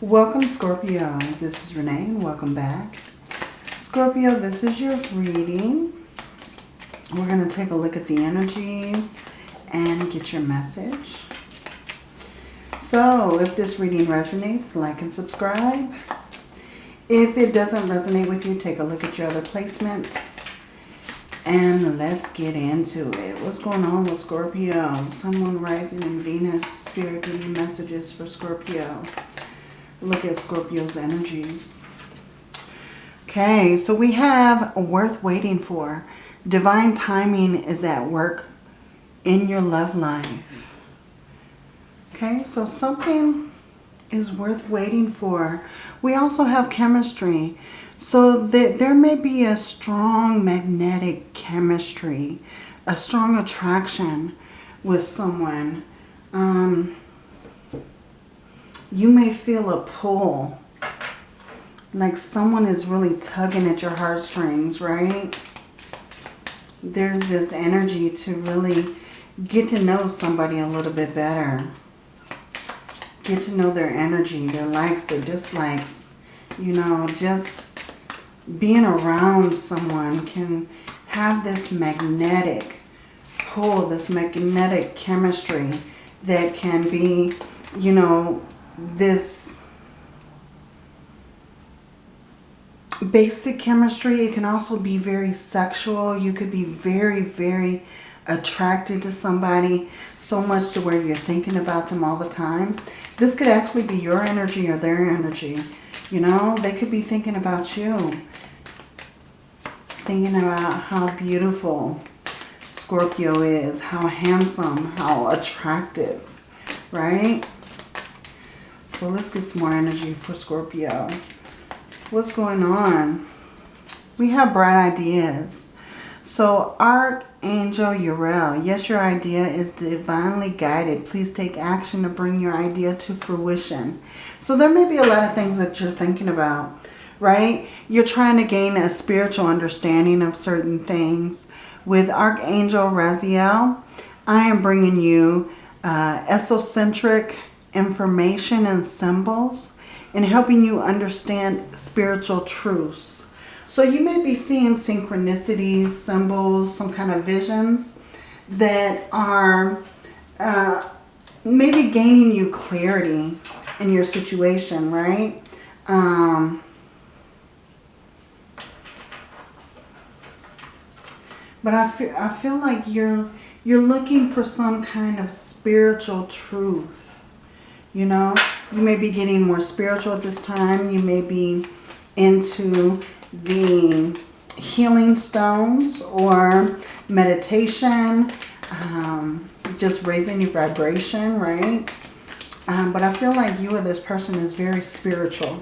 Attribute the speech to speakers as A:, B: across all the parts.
A: Welcome Scorpio. This is Renee and welcome back. Scorpio, this is your reading. We're going to take a look at the energies and get your message. So if this reading resonates, like and subscribe. If it doesn't resonate with you, take a look at your other placements. And let's get into it. What's going on with Scorpio? Someone rising in Venus. Spirit giving messages for Scorpio. Look at Scorpio's energies. Okay, so we have worth waiting for. Divine timing is at work in your love life. Okay, so something is worth waiting for. We also have chemistry. So that there may be a strong magnetic chemistry, a strong attraction with someone. Um, you may feel a pull. Like someone is really tugging at your heartstrings, right? There's this energy to really get to know somebody a little bit better. Get to know their energy, their likes, their dislikes. You know, just being around someone can have this magnetic pull, this magnetic chemistry that can be, you know, this basic chemistry. It can also be very sexual. You could be very, very attracted to somebody so much to where you're thinking about them all the time. This could actually be your energy or their energy. You know, they could be thinking about you. Thinking about how beautiful Scorpio is, how handsome, how attractive, right? So let's get some more energy for Scorpio. What's going on? We have bright ideas. So Archangel Uriel, yes, your idea is divinely guided. Please take action to bring your idea to fruition. So there may be a lot of things that you're thinking about, right? You're trying to gain a spiritual understanding of certain things. With Archangel Raziel, I am bringing you uh, esocentric information and symbols and helping you understand spiritual truths. So you may be seeing synchronicities, symbols, some kind of visions that are uh, maybe gaining you clarity in your situation, right? Um, but I feel, I feel like you're, you're looking for some kind of spiritual truth you know, you may be getting more spiritual at this time. You may be into the healing stones or meditation, um, just raising your vibration, right? Um, but I feel like you or this person is very spiritual.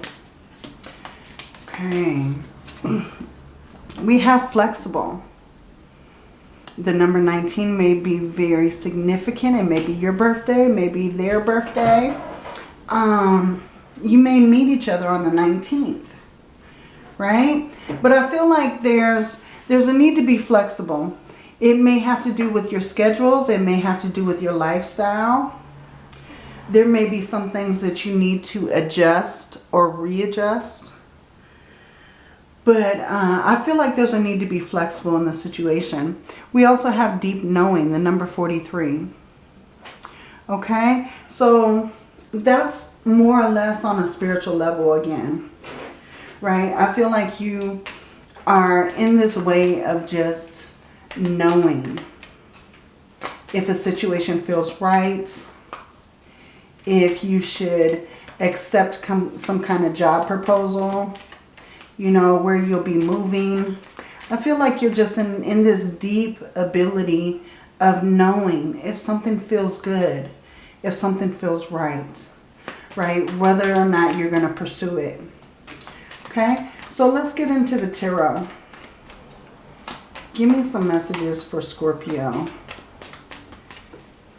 A: Okay. We have flexible. The number 19 may be very significant. It may be your birthday, maybe their birthday. Um, you may meet each other on the 19th, right? But I feel like there's, there's a need to be flexible. It may have to do with your schedules. It may have to do with your lifestyle. There may be some things that you need to adjust or readjust. But uh, I feel like there's a need to be flexible in the situation. We also have deep knowing, the number 43. Okay, so that's more or less on a spiritual level again. Right? I feel like you are in this way of just knowing if a situation feels right, if you should accept some kind of job proposal, you know, where you'll be moving. I feel like you're just in, in this deep ability of knowing if something feels good, if something feels right, right? Whether or not you're going to pursue it. Okay, so let's get into the tarot. Give me some messages for Scorpio.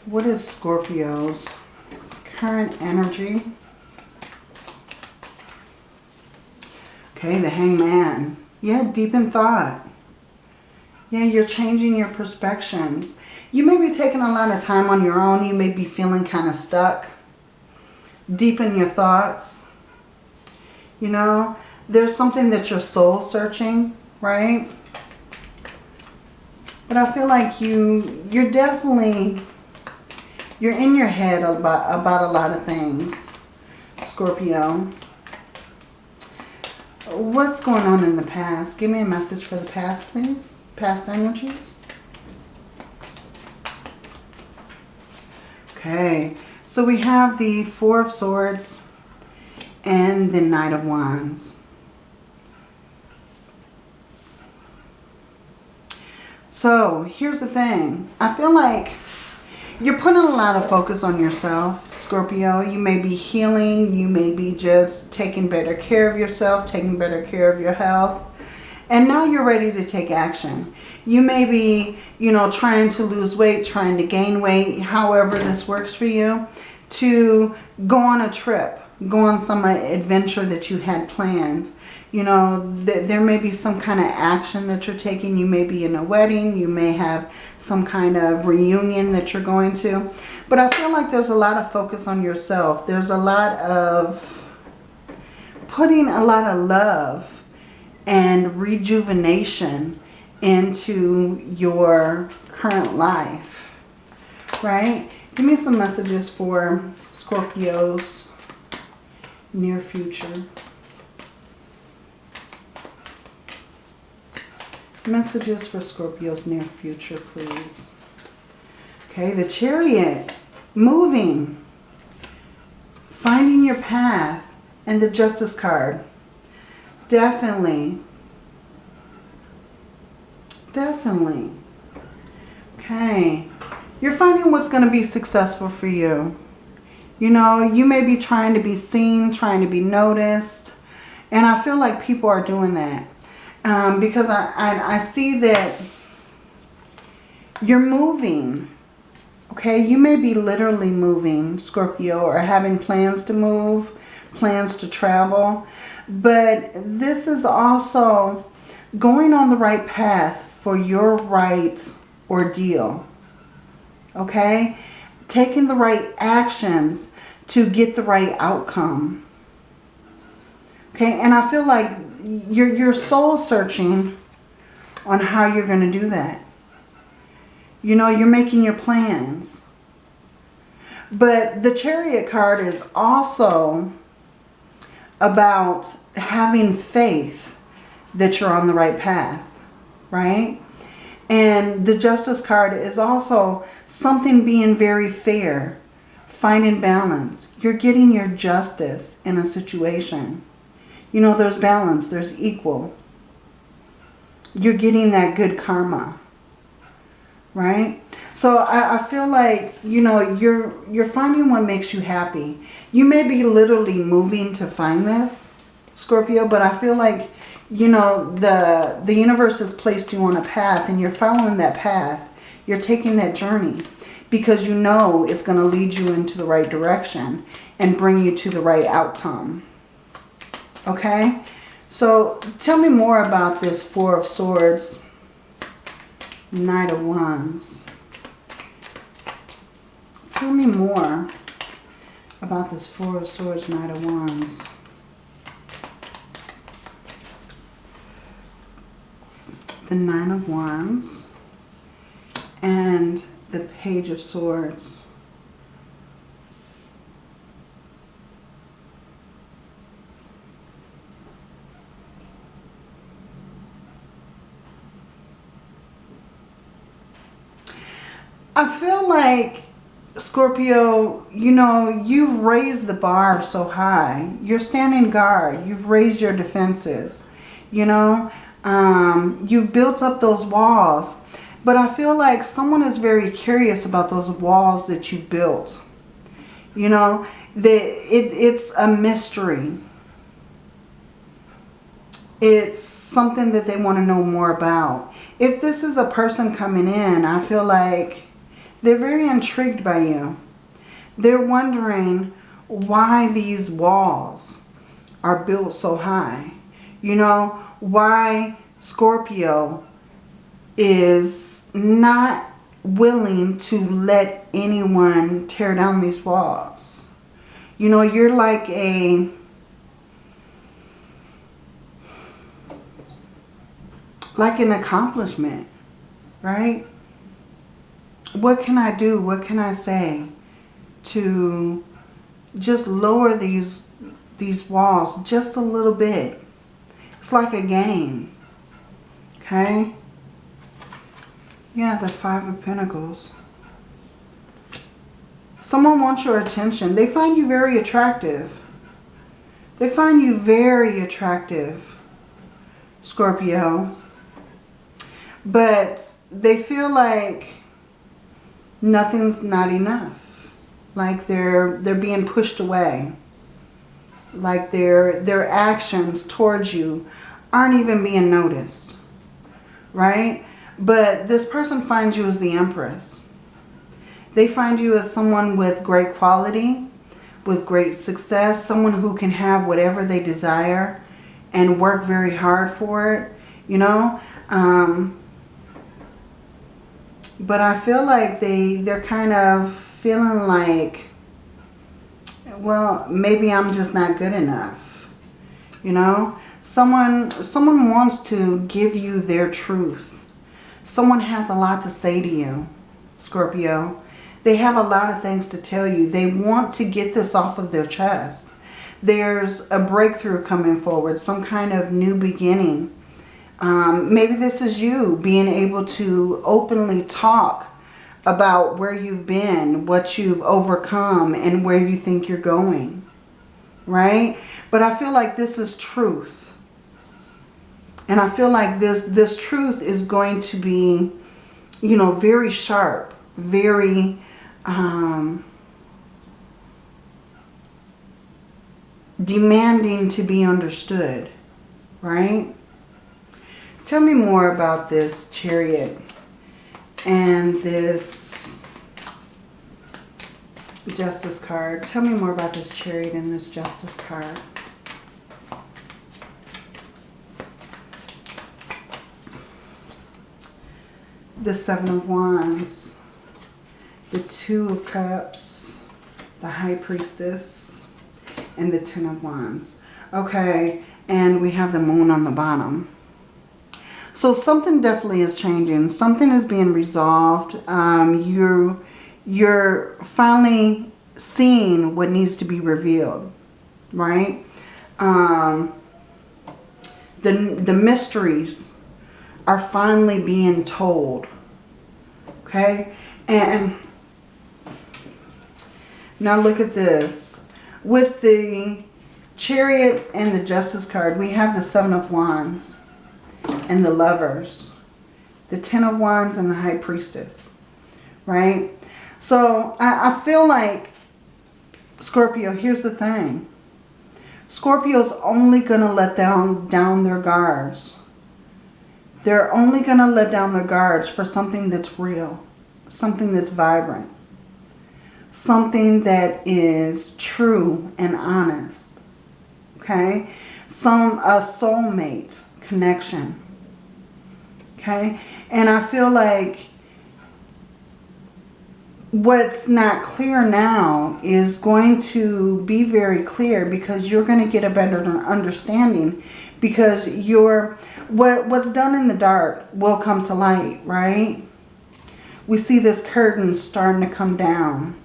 A: What is Scorpio's current energy? Okay, the hangman. Yeah, deep in thought. Yeah, you're changing your perspectives. You may be taking a lot of time on your own. You may be feeling kind of stuck. Deep in your thoughts. You know, there's something that you're soul searching, right? But I feel like you, you're definitely, you're in your head about, about a lot of things, Scorpio. What's going on in the past? Give me a message for the past, please. Past energies. Okay, so we have the Four of Swords and the Knight of Wands. So here's the thing. I feel like you're putting a lot of focus on yourself, Scorpio. You may be healing. You may be just taking better care of yourself, taking better care of your health. And now you're ready to take action. You may be, you know, trying to lose weight, trying to gain weight, however this works for you, to go on a trip, go on some adventure that you had planned you know, th there may be some kind of action that you're taking. You may be in a wedding. You may have some kind of reunion that you're going to. But I feel like there's a lot of focus on yourself. There's a lot of putting a lot of love and rejuvenation into your current life, right? Give me some messages for Scorpio's near future. Messages for Scorpio's near future, please. Okay, the chariot. Moving. Finding your path. And the justice card. Definitely. Definitely. Okay. You're finding what's going to be successful for you. You know, you may be trying to be seen, trying to be noticed. And I feel like people are doing that um, because I, I, I see that you're moving. Okay, you may be literally moving, Scorpio, or having plans to move, plans to travel. But this is also going on the right path for your right ordeal. Okay? Taking the right actions to get the right outcome. Okay, and I feel like you're, you're soul searching on how you're going to do that. You know, you're making your plans. But the chariot card is also about having faith that you're on the right path, right? And the justice card is also something being very fair, finding balance. You're getting your justice in a situation. You know, there's balance. There's equal. You're getting that good karma. Right? So I, I feel like, you know, you're, you're finding what makes you happy. You may be literally moving to find this, Scorpio, but I feel like, you know, the, the universe has placed you on a path and you're following that path. You're taking that journey because you know it's going to lead you into the right direction and bring you to the right outcome. Okay? So tell me more about this Four of Swords, Knight of Wands. Tell me more about this Four of Swords, Knight of Wands. The Nine of Wands and the Page of Swords. I feel like, Scorpio, you know, you've raised the bar so high. You're standing guard. You've raised your defenses. You know, um, you've built up those walls. But I feel like someone is very curious about those walls that you built. You know, the, it, it's a mystery. It's something that they want to know more about. If this is a person coming in, I feel like they're very intrigued by you. They're wondering why these walls are built so high. You know, why Scorpio is not willing to let anyone tear down these walls. You know, you're like a... Like an accomplishment, right? What can I do? What can I say to just lower these these walls just a little bit? It's like a game, okay? Yeah, the Five of Pentacles. Someone wants your attention. They find you very attractive. They find you very attractive, Scorpio. But they feel like nothing's not enough. Like they're they're being pushed away. Like their their actions towards you aren't even being noticed. Right? But this person finds you as the Empress. They find you as someone with great quality, with great success, someone who can have whatever they desire and work very hard for it, you know. Um, but I feel like they, they're kind of feeling like, well, maybe I'm just not good enough, you know. Someone, someone wants to give you their truth. Someone has a lot to say to you, Scorpio. They have a lot of things to tell you. They want to get this off of their chest. There's a breakthrough coming forward, some kind of new beginning. Um, maybe this is you being able to openly talk about where you've been, what you've overcome, and where you think you're going. Right? But I feel like this is truth. And I feel like this, this truth is going to be, you know, very sharp, very um, demanding to be understood, right? Tell me more about this chariot and this justice card. Tell me more about this chariot and this justice card. The Seven of Wands the Two of Cups, the High Priestess, and the Ten of Wands. Okay, and we have the Moon on the bottom. So something definitely is changing. Something is being resolved. Um, you're, you're finally seeing what needs to be revealed, right? Um, the, the mysteries are finally being told, okay? And now look at this. With the Chariot and the Justice card, we have the Seven of Wands and the Lovers. The Ten of Wands and the High Priestess. Right? So I, I feel like, Scorpio, here's the thing. Scorpio's only going to let down, down their guards. They're only going to let down their guards for something that's real. Something that's vibrant something that is true and honest. Okay? Some a soulmate connection. Okay? And I feel like what's not clear now is going to be very clear because you're going to get a better understanding because you're what what's done in the dark will come to light, right? We see this curtain starting to come down.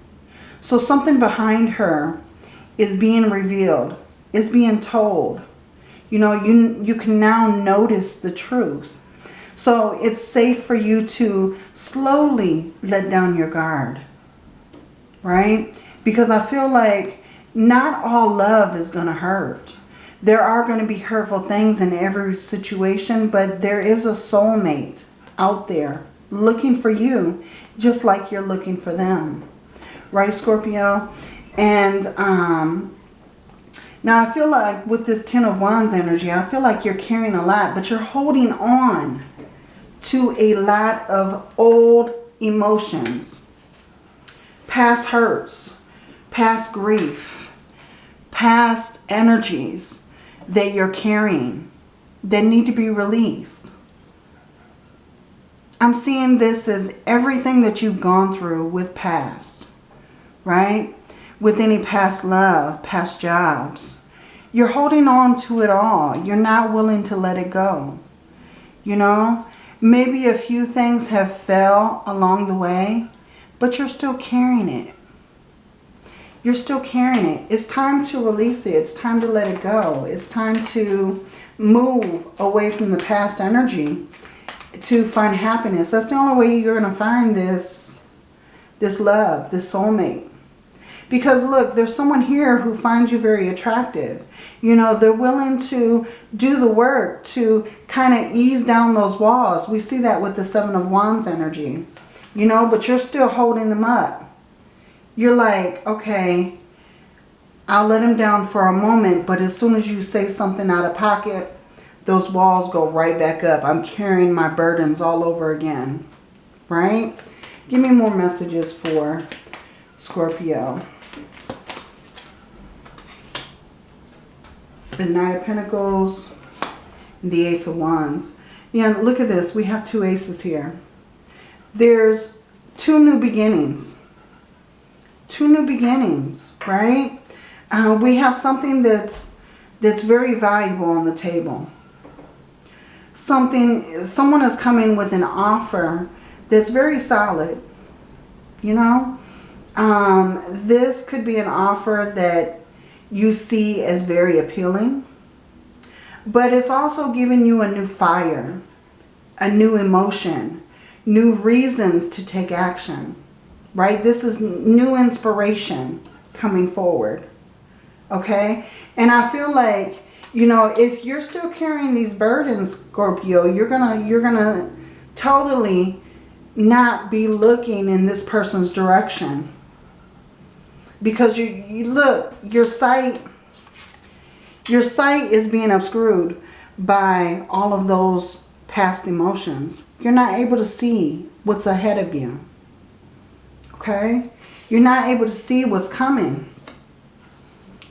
A: So something behind her is being revealed, is being told. You know, you, you can now notice the truth. So it's safe for you to slowly let down your guard. Right? Because I feel like not all love is going to hurt. There are going to be hurtful things in every situation, but there is a soulmate out there looking for you just like you're looking for them right, Scorpio? And um, now I feel like with this Ten of Wands energy, I feel like you're carrying a lot, but you're holding on to a lot of old emotions, past hurts, past grief, past energies that you're carrying that need to be released. I'm seeing this as everything that you've gone through with past right? With any past love, past jobs. You're holding on to it all. You're not willing to let it go. You know, maybe a few things have fell along the way, but you're still carrying it. You're still carrying it. It's time to release it. It's time to let it go. It's time to move away from the past energy to find happiness. That's the only way you're going to find this, this love, this soulmate. Because look, there's someone here who finds you very attractive. You know, they're willing to do the work to kind of ease down those walls. We see that with the Seven of Wands energy. You know, but you're still holding them up. You're like, okay, I'll let him down for a moment, but as soon as you say something out of pocket, those walls go right back up. I'm carrying my burdens all over again, right? Give me more messages for Scorpio. The Knight of Pentacles, the Ace of Wands. And look at this. We have two aces here. There's two new beginnings. Two new beginnings, right? Uh, we have something that's that's very valuable on the table. Something, someone is coming with an offer that's very solid, you know? Um, this could be an offer that you see as very appealing. But it's also giving you a new fire, a new emotion, new reasons to take action, right? This is new inspiration coming forward, okay? And I feel like, you know, if you're still carrying these burdens, Scorpio, you're gonna, you're gonna totally not be looking in this person's direction because you, you look, your sight, your sight is being obscured by all of those past emotions. You're not able to see what's ahead of you. Okay? You're not able to see what's coming.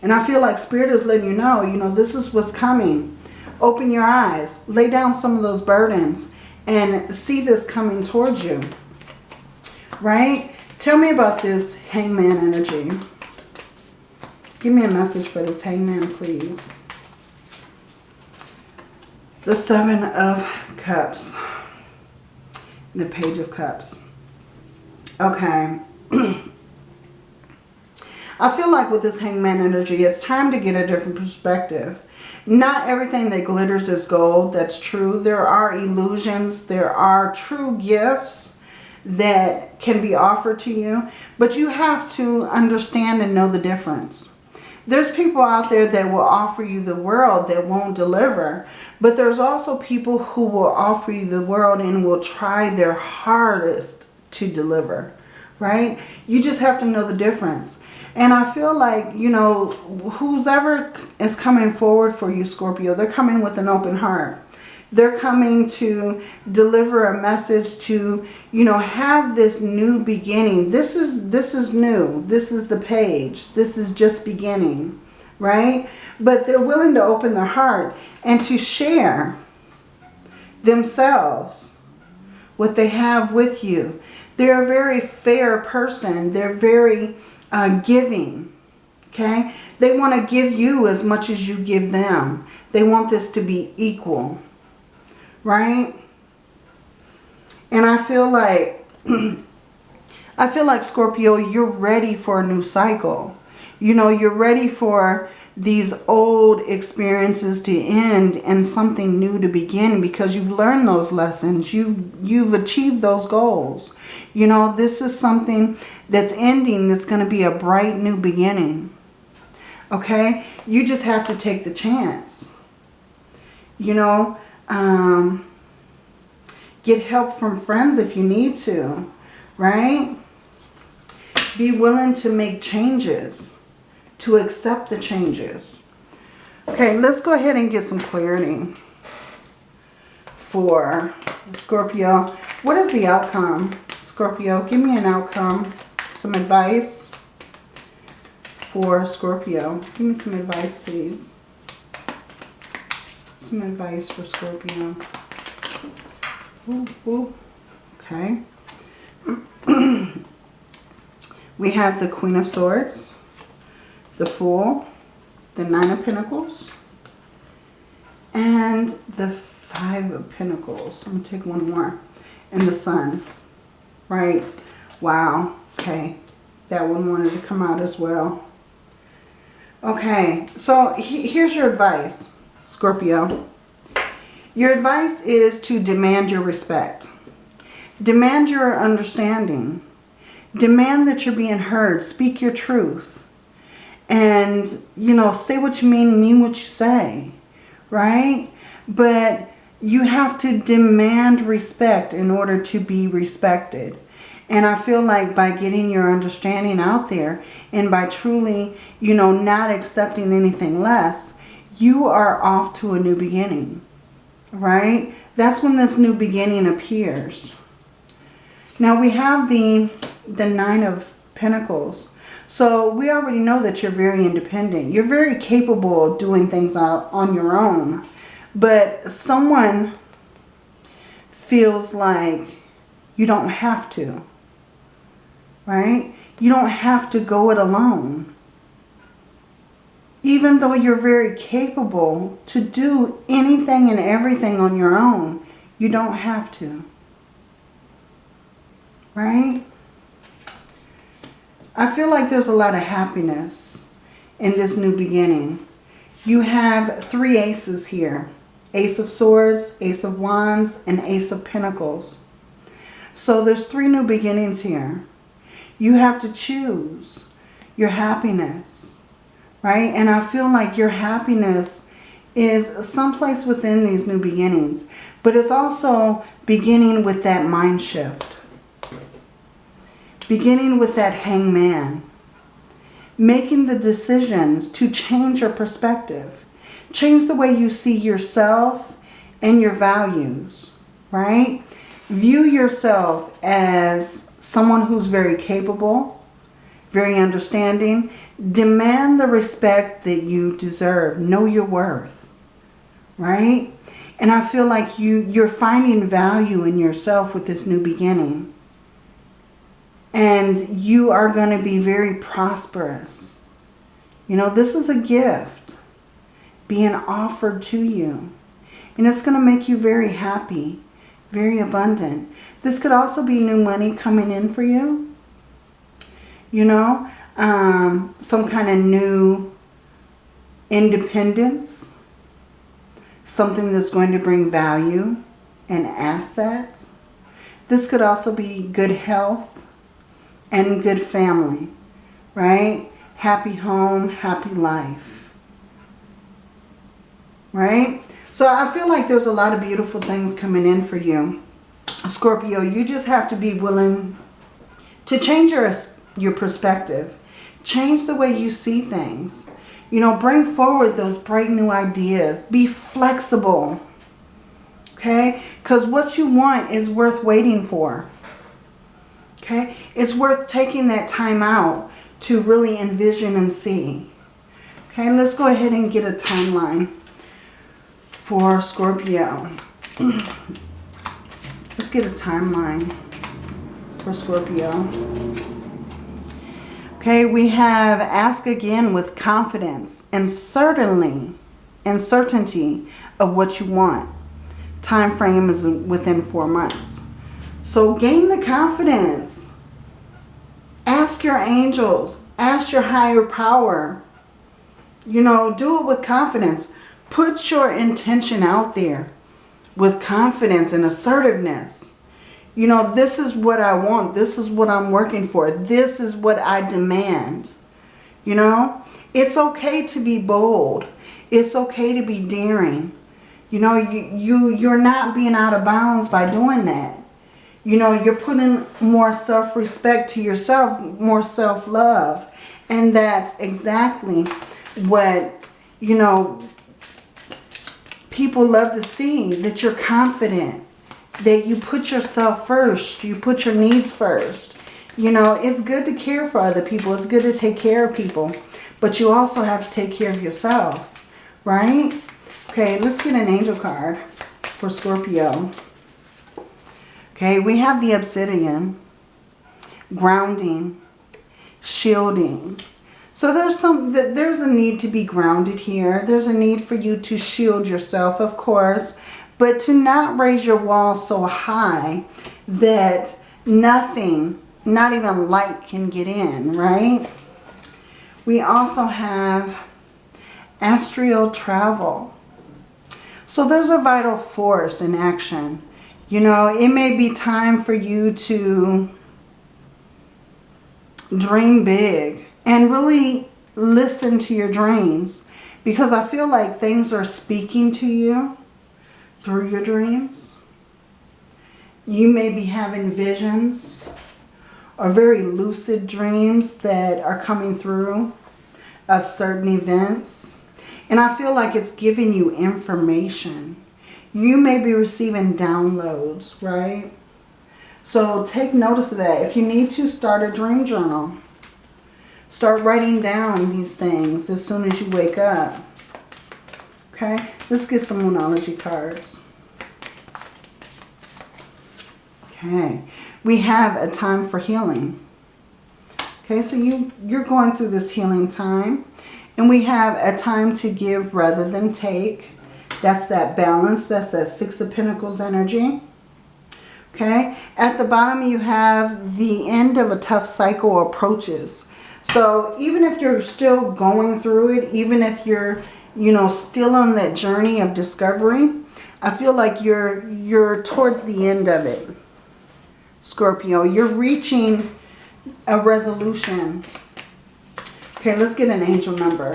A: And I feel like Spirit is letting you know, you know, this is what's coming. Open your eyes. Lay down some of those burdens and see this coming towards you. Right? Tell me about this hangman energy. Give me a message for this hangman, please. The Seven of Cups. The Page of Cups. Okay. I feel like with this hangman energy, it's time to get a different perspective. Not everything that glitters is gold. That's true. There are illusions. There are true gifts that can be offered to you. But you have to understand and know the difference. There's people out there that will offer you the world that won't deliver. But there's also people who will offer you the world and will try their hardest to deliver. Right? You just have to know the difference. And I feel like, you know, who's ever is coming forward for you, Scorpio, they're coming with an open heart. They're coming to deliver a message to, you know, have this new beginning. This is, this is new. This is the page. This is just beginning, right? But they're willing to open their heart and to share themselves, what they have with you. They're a very fair person. They're very uh, giving, okay? They want to give you as much as you give them. They want this to be equal right? And I feel like, I feel like Scorpio, you're ready for a new cycle. You know, you're ready for these old experiences to end and something new to begin because you've learned those lessons. You've, you've achieved those goals. You know, this is something that's ending that's going to be a bright new beginning. Okay? You just have to take the chance. You know, um, get help from friends if you need to, right? Be willing to make changes, to accept the changes. Okay, let's go ahead and get some clarity for Scorpio. What is the outcome? Scorpio, give me an outcome, some advice for Scorpio. Give me some advice, please some advice for Scorpio. Ooh, ooh. Okay. we have the Queen of Swords, the Fool, the Nine of Pentacles, and the Five of Pentacles. I'm going to take one more. And the Sun. Right. Wow. Okay. That one wanted to come out as well. Okay. So he, here's your advice, Scorpio. Your advice is to demand your respect. Demand your understanding. Demand that you're being heard. Speak your truth. And, you know, say what you mean, mean what you say. Right? But you have to demand respect in order to be respected. And I feel like by getting your understanding out there and by truly, you know, not accepting anything less, you are off to a new beginning, right? That's when this new beginning appears. Now we have the, the Nine of Pentacles. So we already know that you're very independent. You're very capable of doing things on your own. But someone feels like you don't have to. Right? You don't have to go it alone. Even though you're very capable to do anything and everything on your own, you don't have to. Right? I feel like there's a lot of happiness in this new beginning. You have three aces here. Ace of Swords, Ace of Wands, and Ace of Pentacles. So there's three new beginnings here. You have to choose your happiness, right? And I feel like your happiness is someplace within these new beginnings. But it's also beginning with that mind shift. Beginning with that hangman. Making the decisions to change your perspective Change the way you see yourself and your values, right? View yourself as someone who's very capable, very understanding. Demand the respect that you deserve. Know your worth, right? And I feel like you, you're finding value in yourself with this new beginning. And you are going to be very prosperous. You know, this is a gift being offered to you. And it's going to make you very happy, very abundant. This could also be new money coming in for you. You know, um, some kind of new independence. Something that's going to bring value and assets. This could also be good health and good family, right? Happy home, happy life right? So I feel like there's a lot of beautiful things coming in for you. Scorpio, you just have to be willing to change your, your perspective. Change the way you see things. You know, bring forward those bright new ideas. Be flexible. Okay? Because what you want is worth waiting for. Okay? It's worth taking that time out to really envision and see. Okay, let's go ahead and get a timeline for Scorpio. Let's get a timeline for Scorpio. Okay, we have ask again with confidence and certainly and certainty of what you want. Time frame is within four months. So gain the confidence. Ask your angels. Ask your higher power. You know, do it with confidence. Put your intention out there with confidence and assertiveness. You know, this is what I want. This is what I'm working for. This is what I demand. You know, it's okay to be bold. It's okay to be daring. You know, you, you, you're not being out of bounds by doing that. You know, you're putting more self-respect to yourself, more self-love. And that's exactly what, you know, people love to see that you're confident, that you put yourself first, you put your needs first. You know, it's good to care for other people. It's good to take care of people. But you also have to take care of yourself, right? Okay, let's get an angel card for Scorpio. Okay, we have the obsidian, grounding, shielding, so there's some that there's a need to be grounded here. There's a need for you to shield yourself, of course, But to not raise your wall so high that nothing, not even light can get in, right? We also have astral travel. So there's a vital force in action. You know, it may be time for you to dream big and really listen to your dreams because I feel like things are speaking to you through your dreams. You may be having visions or very lucid dreams that are coming through of certain events. And I feel like it's giving you information. You may be receiving downloads, right? So take notice of that. If you need to, start a dream journal. Start writing down these things as soon as you wake up. Okay, let's get some Moonology cards. Okay, we have a time for healing. Okay, so you, you're going through this healing time. And we have a time to give rather than take. That's that balance. That's that Six of Pentacles energy. Okay, at the bottom you have the end of a tough cycle approaches. So even if you're still going through it, even if you're, you know, still on that journey of discovery, I feel like you're you're towards the end of it. Scorpio, you're reaching a resolution. Okay, let's get an angel number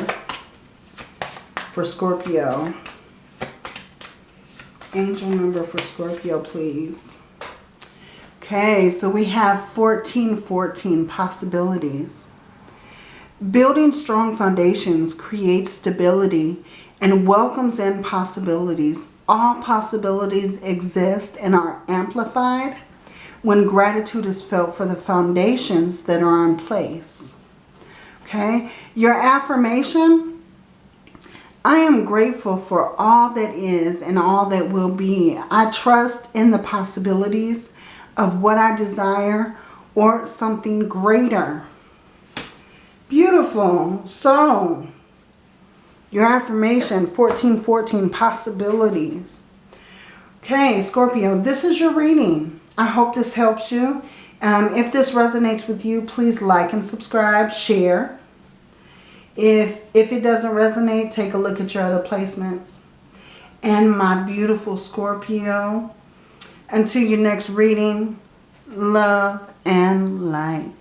A: for Scorpio. Angel number for Scorpio, please. Okay, so we have 1414 possibilities. Building strong foundations creates stability and welcomes in possibilities. All possibilities exist and are amplified when gratitude is felt for the foundations that are in place. Okay, your affirmation, I am grateful for all that is and all that will be. I trust in the possibilities of what I desire or something greater. Beautiful. So, your affirmation, 1414, possibilities. Okay, Scorpio, this is your reading. I hope this helps you. Um, if this resonates with you, please like and subscribe, share. If, if it doesn't resonate, take a look at your other placements. And my beautiful Scorpio, until your next reading, love and light.